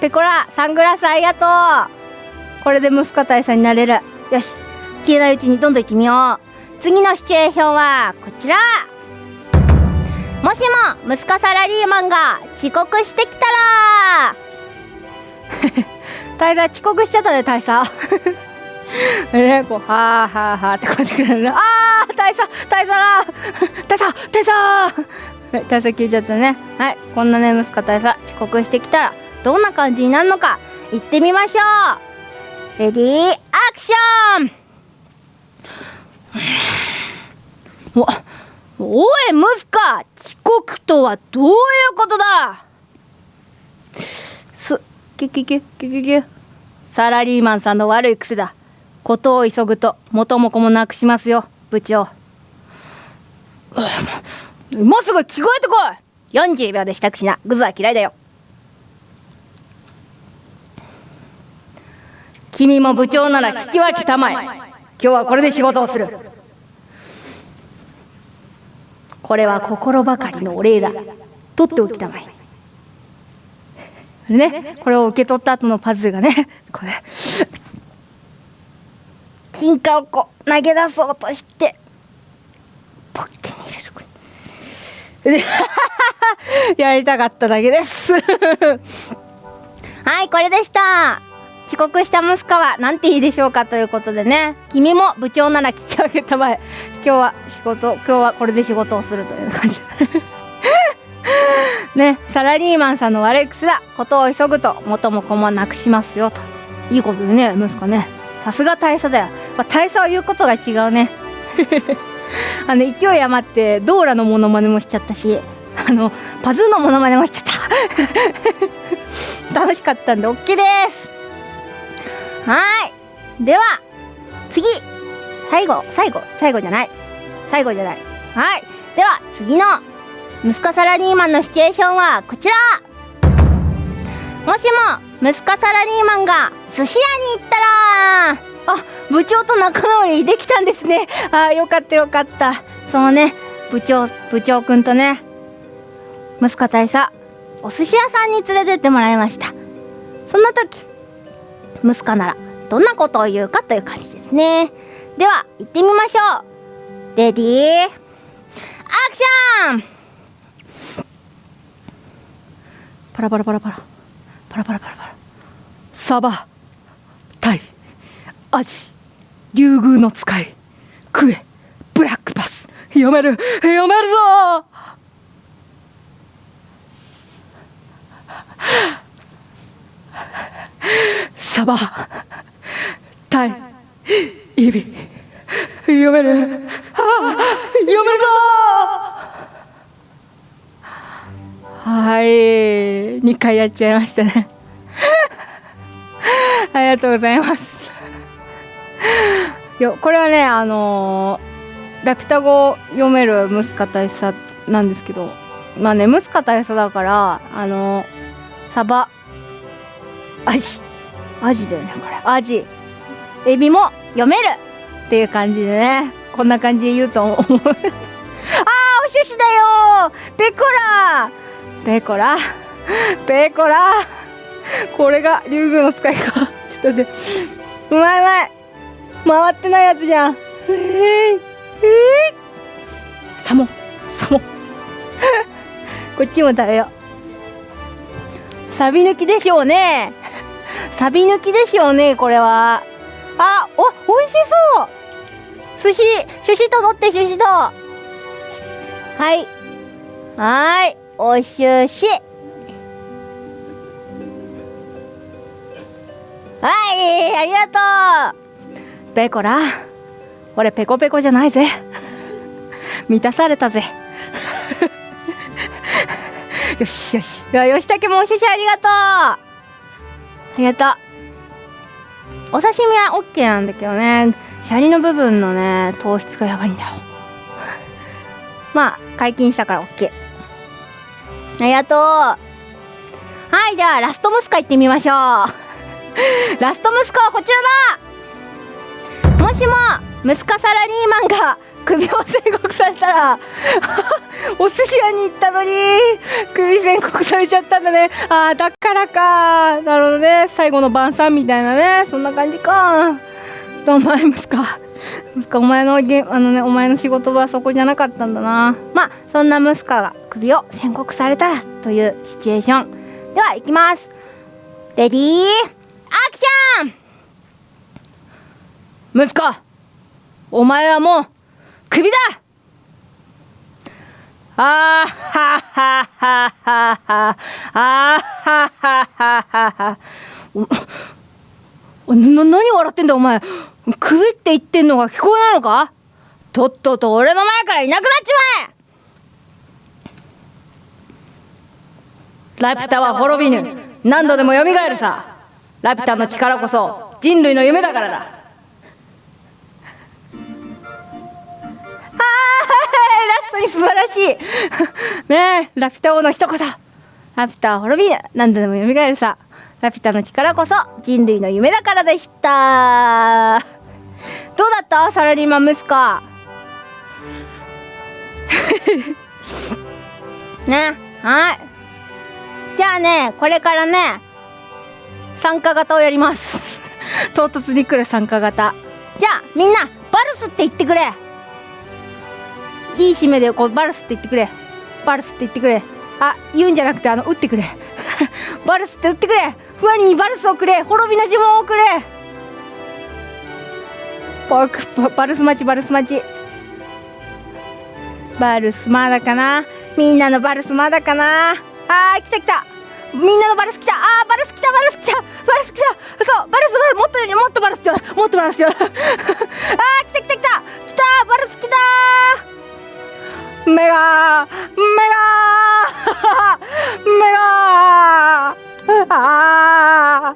ペコラサングラスありがとう。これで息子大佐になれる。よし消えないうちにどんどん行ってみよう。次のシチュエーションはこちら。もしも息子サラリーマンが遅刻してきたら。大佐遅刻しちゃったね大佐 えこうはあはあはあってこうやってくれるねあ大佐大佐が。大佐大佐大佐消えちゃったね。はいこんなね息子大佐遅刻してきたらどんな感じになるのか行ってみましょう。レディーアクション。おおいムスカ遅刻とはどういうことだ？すキュキュキュキュキュサラリーマンさんの悪い癖だ。ことを急ぐと元も子もなくしますよ部長。今すぐ着替えてこい！40秒で支度しな。グズは嫌いだよ。君も部長なら聞き分けたまえ。今日はこれで仕事をする。これは心ばかりのお礼だ。取っておきたまえ。ねこれを受け取った後のパズルがねこれ。金貨をこう投げ出そうとしてポッケに入れるで やりたかっただけです。はいこれでした。遅刻した息子はなんていいでしょうかということでね。君も部長なら聞き上げたまえ。今日は仕事今日はこれで仕事をするという感じ。ねサラリーマンさんの悪い癖だ。ことを急ぐと元も子もなくしますよと。いいことでね息子ね。さすが大佐だよ、まあ、大佐は言うことが違うね。あの勢い余ってドーラのモノマネもしちゃったしあのパズーのモノマネもしちゃった。楽しかったんで OK です。はい。では次。最後最後最後じゃない。最後じゃない。はい。では次の息子サラリーマンのシチュエーションはこちら。もしも息子サラリーマンが寿司屋に行ったら。あ部長と仲直りできたんですね。あよかったよかった。そのね。部長部長くんとね。息子大佐お寿司屋さんに連れてってもらいました。そんな時息子ならどんなことを言うかという感じですね。では行ってみましょう。レディー。アクション。パラパラパラパラ。パラパラパラパラ。サバタイアジ竜宮の使いクエブラックパス。読める読めるぞ。サバタイイビ読める。あ読めるぞ。はい。2回やっちゃいましたね。ありがとうございます。よこれはねあのー、ラピュタ語読めるムスカ大佐なんですけどまあねムスカ大佐だからあのー、サバ。アジ。アジだよねこれ。アジ。エビも読めるっていう感じでねこんな感じで言うと思う。あーお趣旨だよ。ペコラ。ペコラ？ペコラ？これが竜宮の使いか。ちょっと待って。うまいうまい。回ってないやつじゃん。えー、えー、サモ。サモ。こっちも食べよう。サビ抜きでしょうね。サビ抜きでしょうねこれは。あお美味しそう。寿司寿司と取って寿司と。はい。はい。お寿司。はい。ありがとう。ペコラ。俺ペコペコじゃないぜ。満たされたぜ。よ しよし。いや吉武もお寿司ありがとう。ありがとう。お刺身は OK なんだけどね。シャリの部分のね糖質がやばいんだよ。まあ解禁したから OK ありがとう。はいではラストムスカ行ってみましょう。ラストムスカはこちらだ。もしもムスカサラリーマンが首を宣告されたら お寿司屋に行ったのに首宣告されちゃったんだね。ああだからか。なるほどね。最後の晩餐みたいなね。そんな感じか。お前息子息子お前のげあのねお前の仕事はそこじゃなかったんだな。まあそんな息子が首を宣告されたらというシチュエーション。では行きます。レディーアクション！息子お前はもうクビだ!あーはははははあーはははははおな何笑ってんだお前。クビって言ってんのが聞こえないのか?とっとと俺の前からいなくなっちまえ!ラピュタは滅びぬ。何度でも蘇るさ。ラピュタの力こそ人類の夢だからだ。ラストに素晴らしい。ねえラピュタ王の一言。ラピュタは滅びぬ何度でも蘇るさ。ラピュタの力こそ人類の夢だからでした。どうだった？サラリーマン息子。ねはい。じゃあねこれからね参加型をやります。唐突に来る参加型。じゃあみんなバルスって言ってくれ。いい締めでこうバルスって言ってくれ。バルスって言ってくれ。あ言うんじゃなくてあの打ってくれ。バルスって打ってくれ。ふふわりにバルスをくれ。滅びの呪文をくれ。バクバルス待ちバルス待ち。バルスまだかな。みんなのバルスまだかな。あー来た来た。みんなのバルス来た。あーバルス来たバルス来た。バルス来た。そうバルスもっともっとバルスちょうだい。もっとバルスちょうだい。あー来た来た来た。来たバルス来たー。メガメガメガあ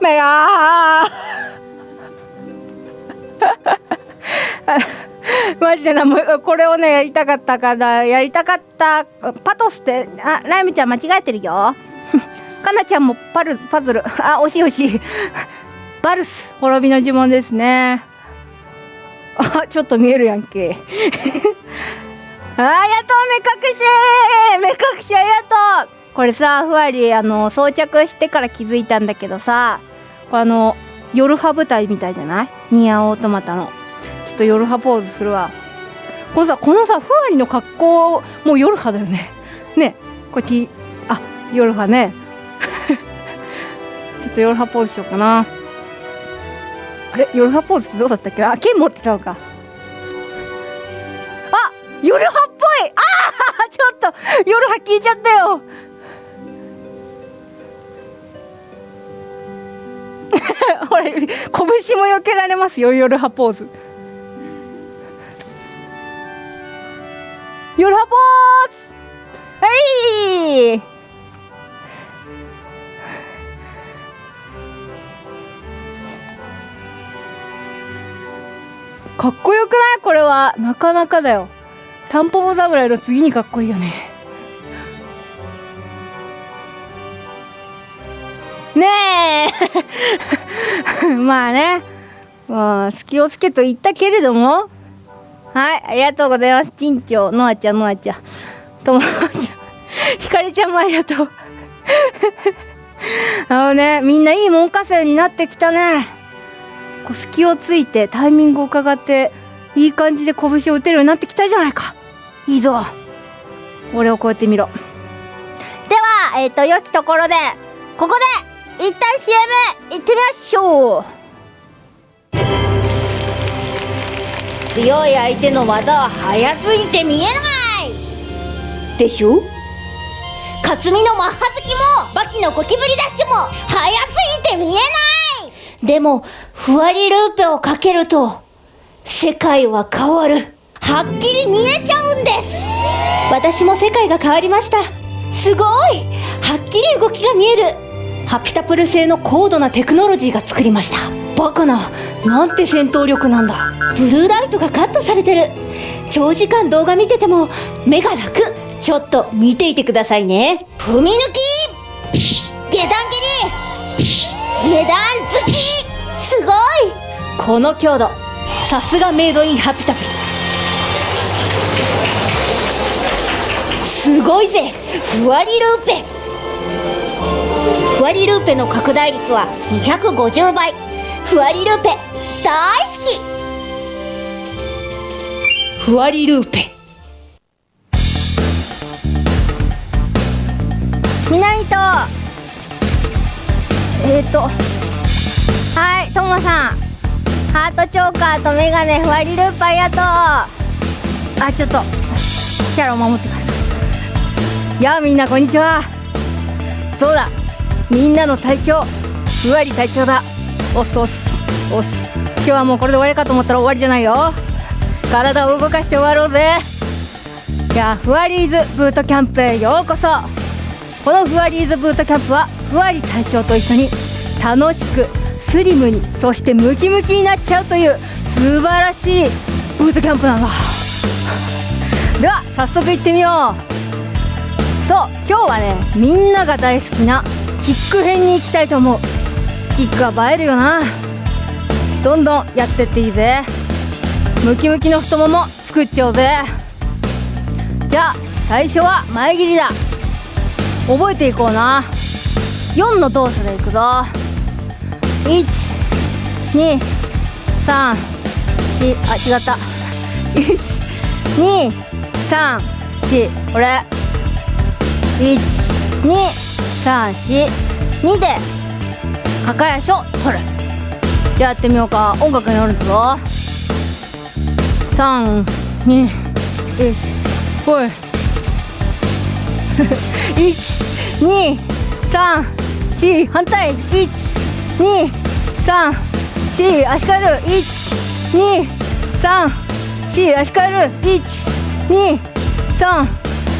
メガ。マジでなもこれをねやりたかったからやりたかったパトスってあライムちゃん間違えてるよ。かなちゃんもパルパズル。あ惜しい惜しい。バルス滅びの呪文ですね。あちょっと見えるやんけ。あやと目隠し。目隠しありがとう。これさふわりあの装着してから気づいたんだけどさあの夜派舞台みたいじゃない？ニアオートマタの。ちょっと夜派ポーズするわ。このさこのさふわりの格好もう夜派だよね。ね。こっちあ夜派ね。ちょっと夜派ポーズしようかな。あれ？夜派ポーズってどうだったっけ？あ剣持ってたのか。夜派っぽい。ああ ちょっと夜派聞いちゃったよ。ほら拳も避けられますよ夜派ポーズ。夜派ポーズ。はい！かっこよくない？これは。なかなかだよ。タンポポ侍の次にかっこいいよね。ねえ。まあね。まあ隙をつけと言ったけれども。はいありがとうございます。ちんちょのあちゃんのあちゃん。ともちゃんひかりちゃんもありがとう。あのねみんないい門下生になってきたね。こう隙をついてタイミングを伺っていい感じで拳を打てるようになってきたじゃないか。いいぞ。俺をこうやって見ろ。ではえっ、と良きところでここで一旦 CM 行ってみましょう。強い相手の技は速すぎて見えない。でしょ？克実のマッハ好きもバキのゴキブリダッシュも速すぎて見えない。でもふわりルーペをかけると世界は変わる。はっきり見えちゃうんです。私も世界が変わりました。すごい。はっきり動きが見える。ハピタプル製の高度なテクノロジーが作りました。バカな。なんて戦闘力なんだ。ブルーライトがカットされてる。長時間動画見てても目が楽。ちょっと見ていてくださいね。踏み抜き。下段蹴り。下段突き。すごい。この強度。さすがメイドインハピタプル。すごいぜ。ふわりルーペ。ふわりルーペの拡大率は250倍ふわりルーペ大好き。ふわりルーペ。みなみと。えっ、ー、と。はいともさん。ハートチョーカーとメガネふわりループありがとう。あちょっと。キャラを守ってください。やあみんなこんにちは。そうだ。みんなの隊長ふわり隊長だ。おっすおっす。おっす。今日はもうこれで終わりかと思ったら終わりじゃないよ。体を動かして終わろうぜ。いやふわりーズブートキャンプへようこそ。このふわりーズブートキャンプはふわり隊長と一緒に楽しくスリムにそしてムキムキになっちゃうという素晴らしいブートキャンプなんだ。では早速行ってみよう。そう今日はねみんなが大好きなキック編に行きたいと思う。キックは映えるよな。どんどんやってっていいぜ。ムキムキの太もも作っちゃおうぜ。じゃあ最初は前切りだ。覚えていこうな。4の動作でいくぞ。123 4あ違った。123 4これ1234,2で抱え足を取る。じゃあやってみようか。音楽によるぞ。321ほい。1234反対1234足換える。1234足換える。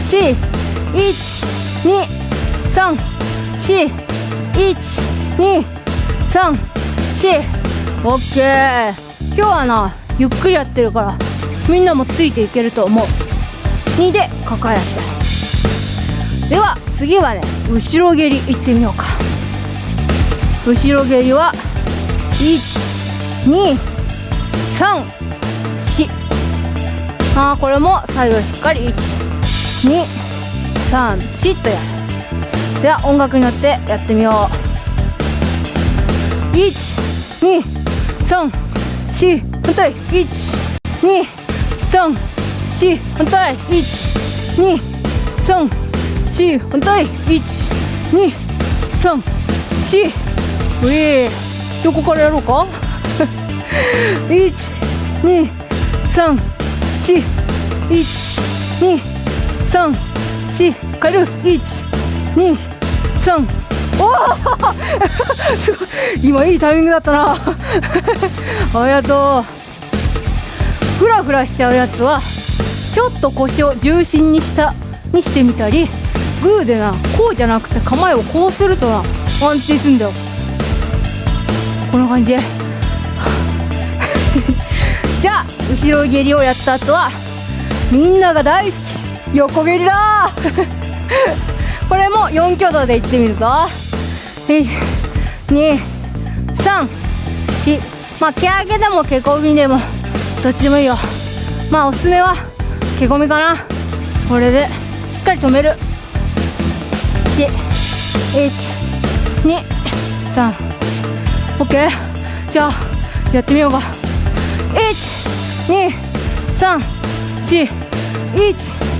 1234 12341234567今日はなゆっくりやってるからみんなもついていけると思う。2で抱え足いでは次はね後ろ蹴りいってみようか。後ろ蹴りは123あこれも左右しっかり123 1234とやるでは音楽に乗ってやってみよう。1234反対1234反対1234反対1234うえ横からやろうか12341234変える1234おお すごい。今いいタイミングだったな。ありがとう。フラフラしちゃうやつはちょっと腰を重心にしたにしてみたりグーでなこうじゃなくて構えをこうするとな安定するんだよ。こんな感じ。じゃあ後ろ蹴りをやった後はみんなが大好き。横蹴りだ。これも4挙動でいってみるぞ。123まあ毛上げでも毛込みでもどっちでもいいよ。まあおすすめは毛込みかな。これでしっかり止める。123 OK じゃあやってみようか。12341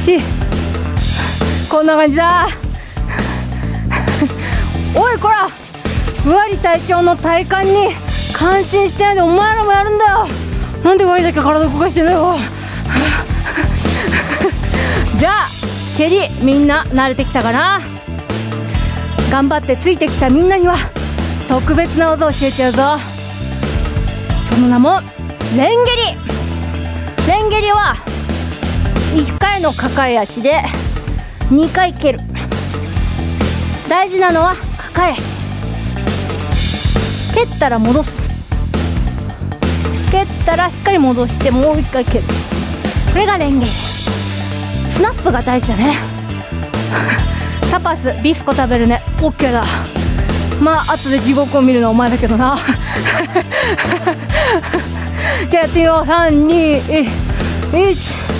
123412341234123こんな感じだ。おいこら。ふわり隊長の体幹に感心してないでお前らもやるんだよ。なんでふわりだけ体動かしてんだよ。じゃあ蹴りみんな慣れてきたかな。頑張ってついてきたみんなには特別な技を教えちゃうぞ。その名もレンゲリ。レンゲリは1回の抱え足で2回蹴る。大事なのは抱え足。蹴ったら戻す。蹴ったらしっかり戻してもう1回蹴る。これがレンゲージスナップが大事だね。タパスビスコ食べるね。OK だ。まあ後で地獄を見るのはお前だけどな。じゃあやってみよう。321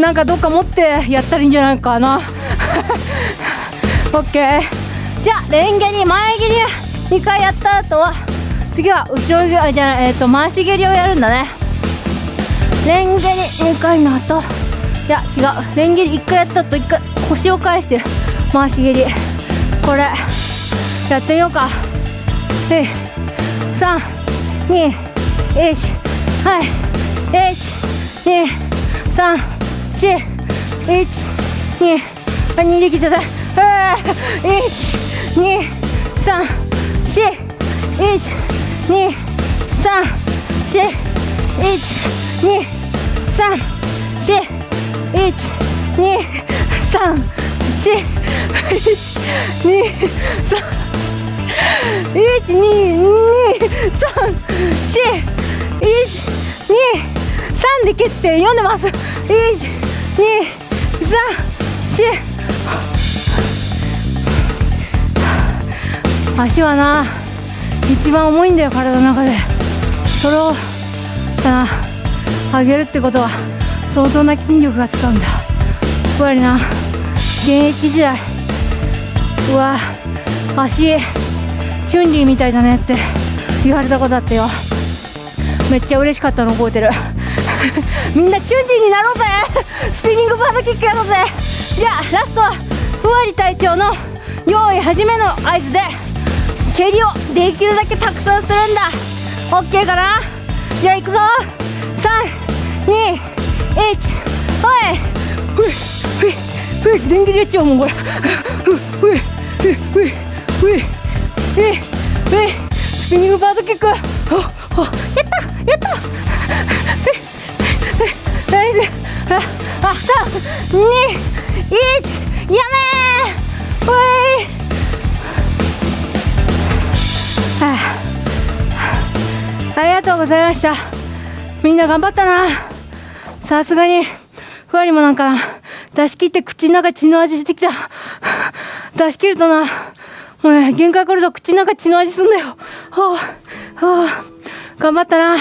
なんかどっか持ってやったらいいんじゃないかな。オッケー。じゃあレンゲに前蹴り2回やった後は次は後ろ蹴りじゃないえっ、ー、と回し蹴りをやるんだね。レンゲに2回の後。いや違う。レンゲリ1回やった後1回腰を返して回し蹴り。これやってみようか。えい。三二一はい。一二三四一二あ二できちゃった。一二三四一2 3 4 1 2 3 4 1 2 3 4 1 2 3 1 2 2 3 4 1 2 3で蹴って読んでます。1 2 3 4足はな一番重いんだよ体の中でそれをさ上げるってことは相当な筋力が使うんだやっぱりな現役時代うわ足チュンリーみたいだねって言われたことあったよめっちゃ嬉しかったの覚えてるみんなチュンリーになろうぜ。スピニングバードキックやろうぜ。じゃあラストはふわり隊長の用意始めの合図で蹴りをできるだけたくさんするんだ。オッケーかな？じゃあ行くぞ。321おい。ふいふいふい電気入れちゃうもんこれふいふいふいふいふいふいふスピニングバードキックおおやったやった大丈夫ああ三二一やめー。おい。はあ、ありがとうございました。みんな頑張ったな。さすがにふわりもなんか出し切って口の中血の味してきた。出し切るとな。もうね限界来ると口の中血の味すんだよ。はあ。はあ。頑張ったな。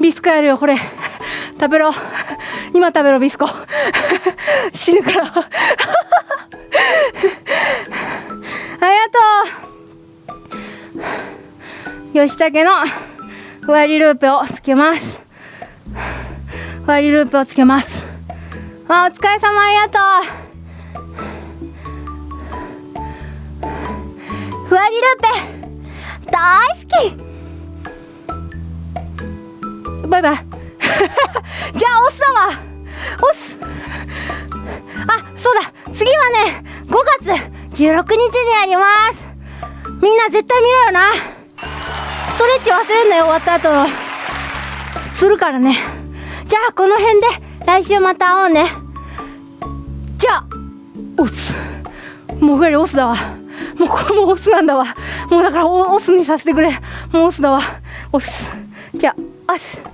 ビスコやるよこれ。食べろ。今食べろビスコ。死ぬから。ありがとう。吉武のふわりループをつけます。ふわりループをつけます。あお疲れ様ありがとう。ふわりループ。大好き。バイバイ。じゃあオスだわ。オス。あそうだ。次はね5月16日にあります。みんな絶対見ろよな。ストレッチ忘れんなよ終わった後の。するからね。じゃあこの辺で来週また会おうね。じゃあオス。もうふわりオスだわ。もうこれもオスなんだわ。もうだからオオスにさせてくれ。もうオスだわ。オス。じゃあオス。